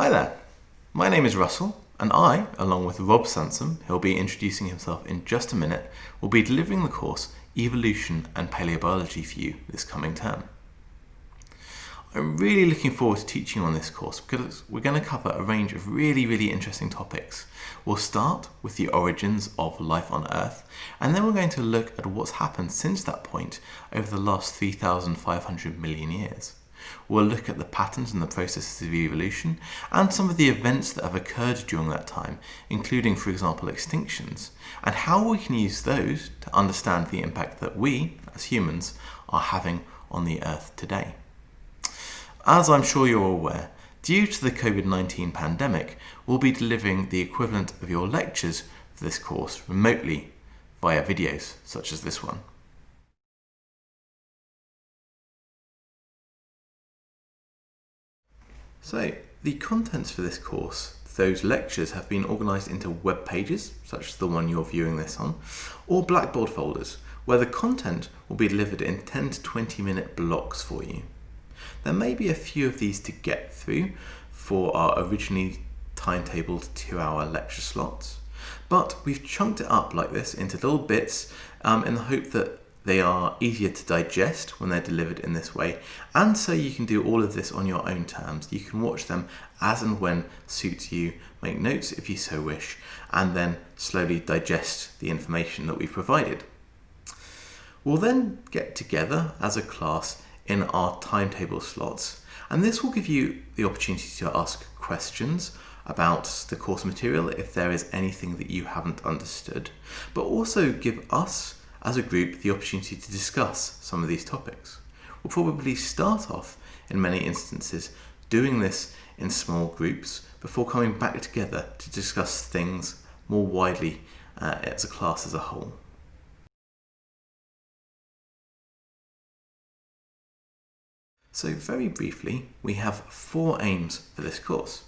Hi there, my name is Russell and I, along with Rob Sansom, who'll be introducing himself in just a minute, will be delivering the course Evolution and Paleobiology for you this coming term. I'm really looking forward to teaching on this course because we're going to cover a range of really, really interesting topics. We'll start with the origins of life on Earth, and then we're going to look at what's happened since that point over the last 3,500 million years. We'll look at the patterns and the processes of evolution and some of the events that have occurred during that time, including, for example, extinctions, and how we can use those to understand the impact that we, as humans, are having on the Earth today. As I'm sure you're aware, due to the COVID-19 pandemic, we'll be delivering the equivalent of your lectures for this course remotely via videos such as this one. So, the contents for this course, those lectures have been organised into web pages, such as the one you're viewing this on, or Blackboard folders, where the content will be delivered in 10 to 20 minute blocks for you. There may be a few of these to get through for our originally timetabled two hour lecture slots, but we've chunked it up like this into little bits um, in the hope that they are easier to digest when they're delivered in this way, and so you can do all of this on your own terms. You can watch them as and when suits you, make notes if you so wish, and then slowly digest the information that we've provided. We'll then get together as a class in our timetable slots, and this will give you the opportunity to ask questions about the course material if there is anything that you haven't understood, but also give us as a group the opportunity to discuss some of these topics. We'll probably start off in many instances doing this in small groups before coming back together to discuss things more widely uh, as a class as a whole. So very briefly, we have four aims for this course.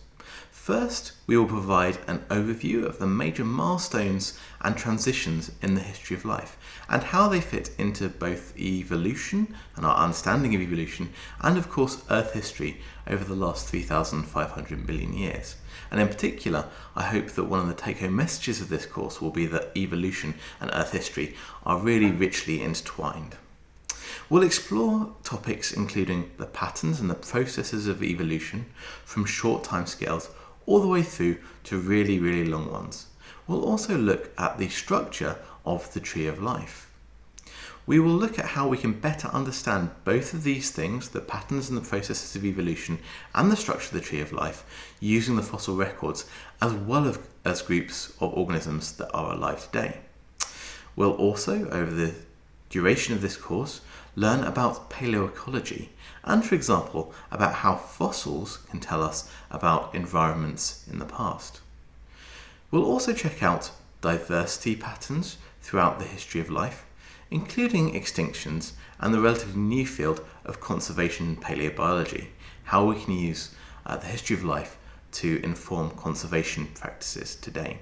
First, we will provide an overview of the major milestones and transitions in the history of life and how they fit into both evolution and our understanding of evolution and of course Earth history over the last 3,500 million years. And in particular, I hope that one of the take-home messages of this course will be that evolution and Earth history are really richly intertwined. We'll explore topics including the patterns and the processes of evolution from short timescales all the way through to really, really long ones. We'll also look at the structure of the tree of life. We will look at how we can better understand both of these things, the patterns and the processes of evolution and the structure of the tree of life, using the fossil records as well as groups of organisms that are alive today. We'll also, over the duration of this course, learn about paleoecology and, for example, about how fossils can tell us about environments in the past. We'll also check out diversity patterns throughout the history of life, including extinctions and the relatively new field of conservation paleobiology, how we can use uh, the history of life to inform conservation practices today.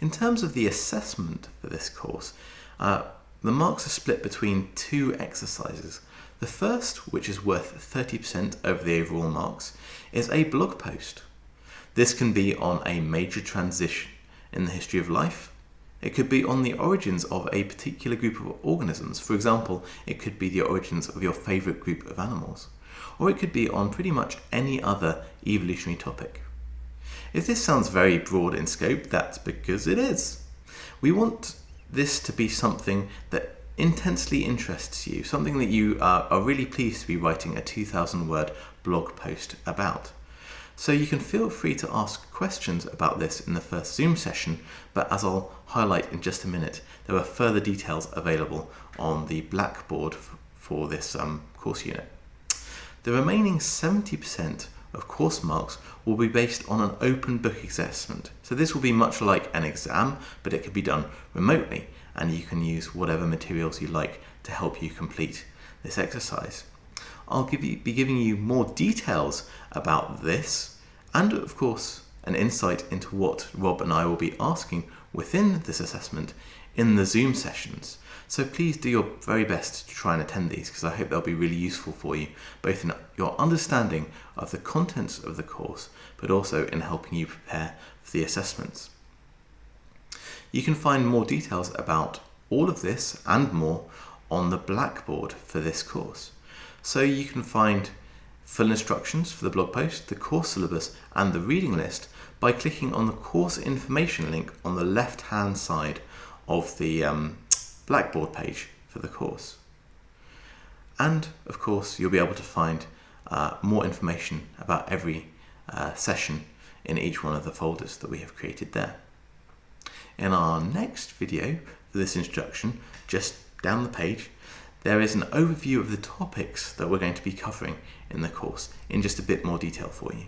In terms of the assessment for this course, uh, the marks are split between two exercises. The first, which is worth 30% over the overall marks, is a blog post. This can be on a major transition in the history of life. It could be on the origins of a particular group of organisms. For example, it could be the origins of your favourite group of animals. Or it could be on pretty much any other evolutionary topic. If this sounds very broad in scope, that's because it is. We want this to be something that intensely interests you, something that you are, are really pleased to be writing a 2000 word blog post about. So you can feel free to ask questions about this in the first Zoom session, but as I'll highlight in just a minute, there are further details available on the Blackboard for this um, course unit. The remaining 70% of course marks will be based on an open book assessment. So this will be much like an exam, but it can be done remotely and you can use whatever materials you like to help you complete this exercise. I'll give you, be giving you more details about this and of course an insight into what Rob and I will be asking within this assessment in the Zoom sessions. So please do your very best to try and attend these because I hope they'll be really useful for you, both in your understanding of the contents of the course, but also in helping you prepare for the assessments. You can find more details about all of this and more on the Blackboard for this course. So you can find full instructions for the blog post, the course syllabus and the reading list by clicking on the course information link on the left hand side of the um, Blackboard page for the course. And of course, you'll be able to find uh, more information about every uh, session in each one of the folders that we have created there. In our next video for this introduction, just down the page, there is an overview of the topics that we're going to be covering in the course in just a bit more detail for you.